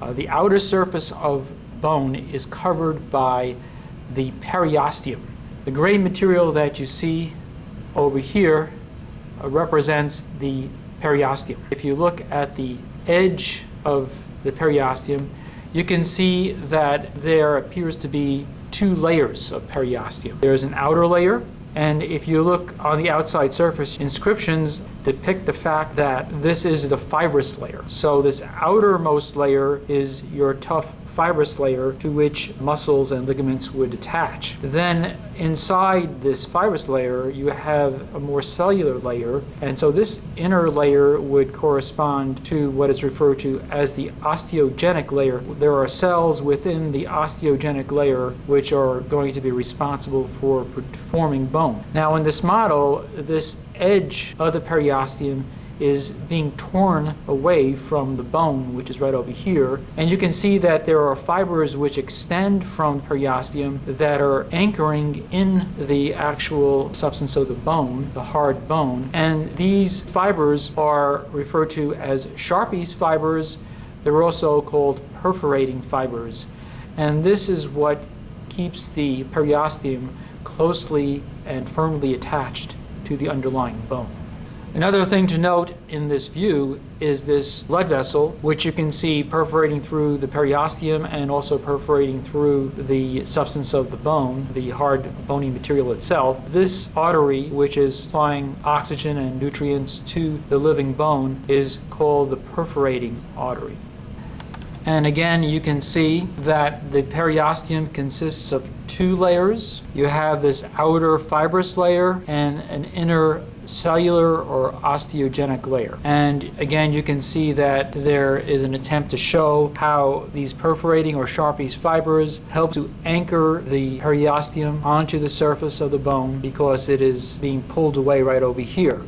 Uh, the outer surface of bone is covered by the periosteum. The gray material that you see over here uh, represents the periosteum. If you look at the edge of the periosteum, you can see that there appears to be two layers of periosteum. There's an outer layer, and if you look on the outside surface, inscriptions depict the fact that this is the fibrous layer. So this outermost layer is your tough fibrous layer to which muscles and ligaments would attach. Then inside this fibrous layer, you have a more cellular layer. And so this inner layer would correspond to what is referred to as the osteogenic layer. There are cells within the osteogenic layer which are going to be responsible for forming bone. Now in this model, this edge of the periosteum is being torn away from the bone, which is right over here. And you can see that there are fibers which extend from periosteum that are anchoring in the actual substance of the bone, the hard bone. And these fibers are referred to as Sharpey's fibers. They're also called perforating fibers. And this is what keeps the periosteum closely and firmly attached to the underlying bone. Another thing to note in this view is this blood vessel, which you can see perforating through the periosteum and also perforating through the substance of the bone, the hard bony material itself. This artery, which is supplying oxygen and nutrients to the living bone, is called the perforating artery. And again, you can see that the periosteum consists of two layers. You have this outer fibrous layer and an inner cellular or osteogenic layer. And again, you can see that there is an attempt to show how these perforating or Sharpey's fibers help to anchor the periosteum onto the surface of the bone because it is being pulled away right over here.